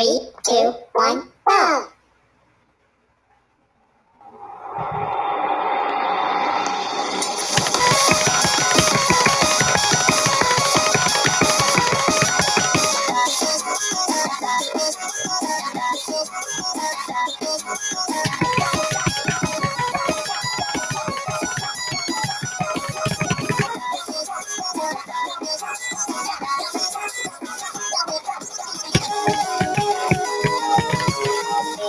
Three, two, one,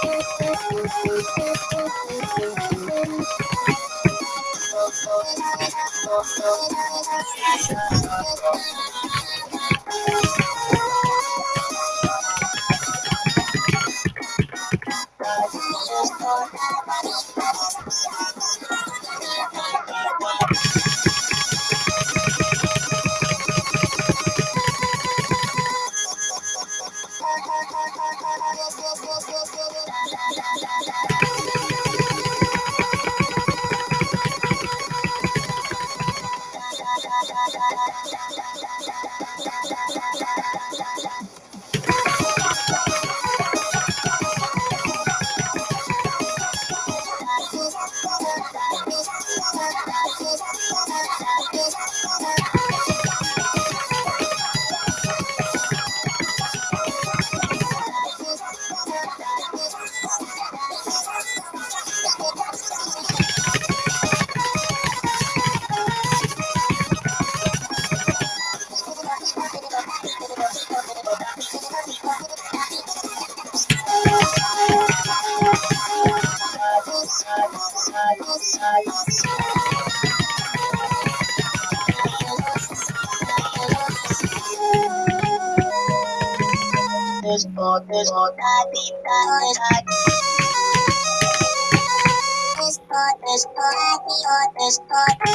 Thank you. ピッピッピッピッ。fotos, fotos, fotos, fotos, fotos, fotos, fotos, fotos,